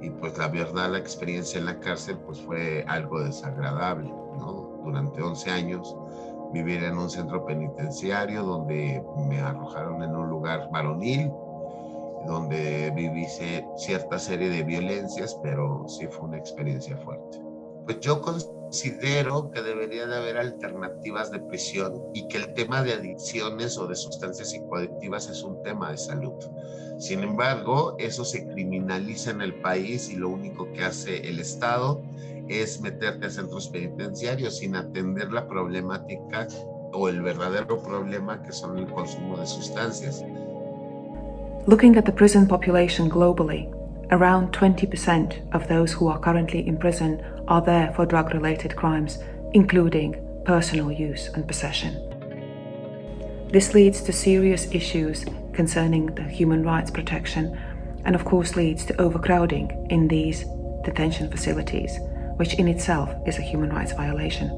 y pues la verdad la experiencia en la cárcel pues fue algo desagradable, ¿no? Durante 11 años vivir en un centro penitenciario donde me arrojaron en un lugar varonil, donde viví cierta serie de violencias, pero sí fue una experiencia fuerte. Pues yo considero que debería de haber alternativas de prisión y que el tema de adicciones o de sustancias psicoadictivas es un tema de salud. Sin embargo, eso se criminaliza en el país y lo único que hace el Estado es meterte a centros penitenciarios sin atender la problemática o el verdadero problema que son el consumo de sustancias. Looking at the prison population globally, around 20% of those who are currently in prison are there for drug-related crimes, including personal use and possession. This leads to serious issues concerning the human rights protection and of course leads to overcrowding in these detention facilities, which in itself is a human rights violation.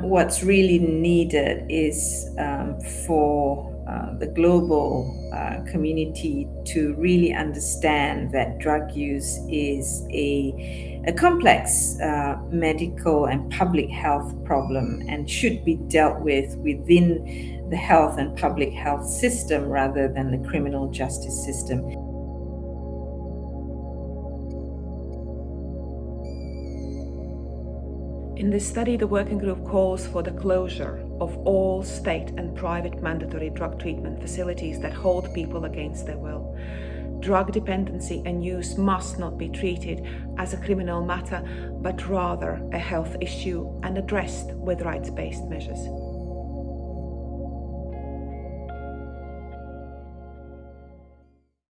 What's really needed is um, for uh, the global uh, community to really understand that drug use is a, a complex uh, medical and public health problem and should be dealt with within the health and public health system rather than the criminal justice system. In this study, the working group calls for the closure of all state and private mandatory drug treatment facilities that hold people against their will. Drug dependency and use must not be treated as a criminal matter, but rather a health issue and addressed with rights-based measures.